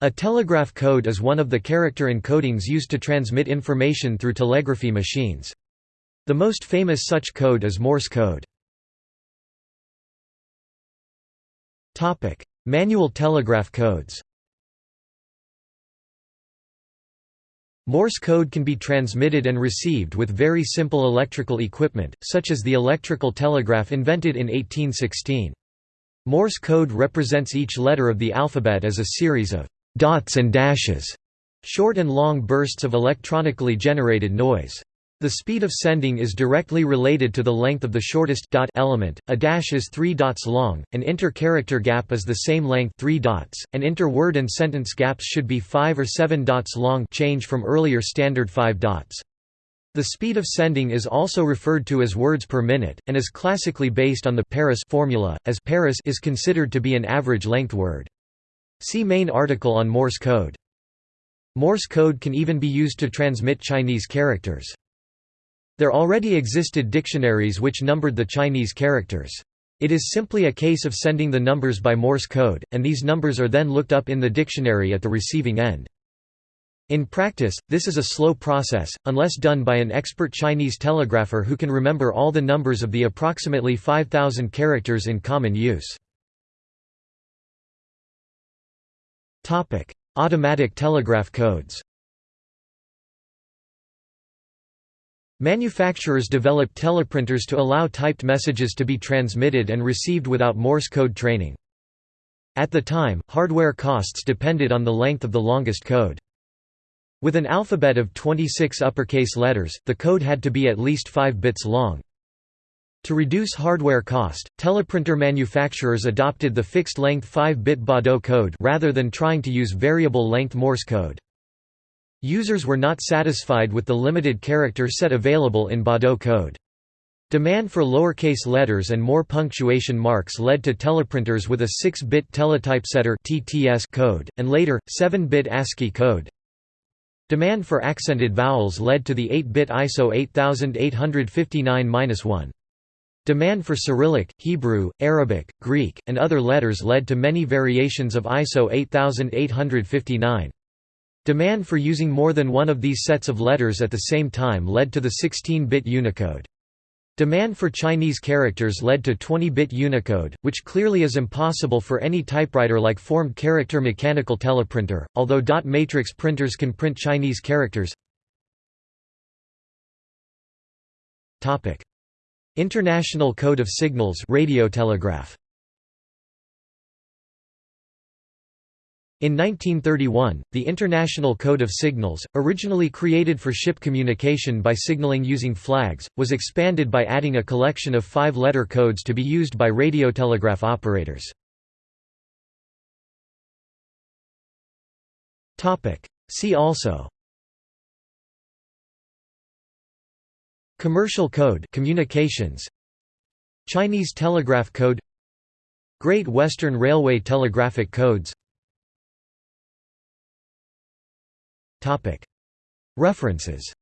A telegraph code is one of the character encodings used to transmit information through telegraphy machines. The most famous such code is Morse code. Manual telegraph codes Morse code can be transmitted and received with very simple electrical equipment, such as the electrical telegraph invented in 1816. Morse code represents each letter of the alphabet as a series of dots and dashes, short and long bursts of electronically generated noise. The speed of sending is directly related to the length of the shortest dot element. A dash is 3 dots long, an inter-character gap is the same length 3 dots, and inter-word and sentence gaps should be 5 or 7 dots long change from earlier standard 5 dots. The speed of sending is also referred to as words per minute, and is classically based on the Paris formula, as Paris is considered to be an average length word. See main article on Morse code. Morse code can even be used to transmit Chinese characters. There already existed dictionaries which numbered the Chinese characters. It is simply a case of sending the numbers by Morse code, and these numbers are then looked up in the dictionary at the receiving end. In practice, this is a slow process, unless done by an expert Chinese telegrapher who can remember all the numbers of the approximately 5,000 characters in common use. Automatic telegraph codes Manufacturers developed teleprinters to allow typed messages to be transmitted and received without Morse code training. At the time, hardware costs depended on the length of the longest code. With an alphabet of 26 uppercase letters, the code had to be at least 5 bits long. To reduce hardware cost, teleprinter manufacturers adopted the fixed-length 5-bit Baudot code rather than trying to use variable-length Morse code. Users were not satisfied with the limited character set available in Baudot code. Demand for lowercase letters and more punctuation marks led to teleprinters with a 6-bit teletypesetter code, and later 7-bit ASCII code. Demand for accented vowels led to the 8-bit ISO 8859-1. Demand for Cyrillic, Hebrew, Arabic, Greek, and other letters led to many variations of ISO 8859. Demand for using more than one of these sets of letters at the same time led to the 16-bit Unicode. Demand for Chinese characters led to 20-bit Unicode, which clearly is impossible for any typewriter like formed character mechanical teleprinter, although dot matrix printers can print Chinese characters. International Code of Signals radiotelegraph. In 1931, the International Code of Signals, originally created for ship communication by signaling using flags, was expanded by adding a collection of five-letter codes to be used by radiotelegraph operators. See also Commercial code communications Chinese telegraph code Great Western Railway telegraphic codes. References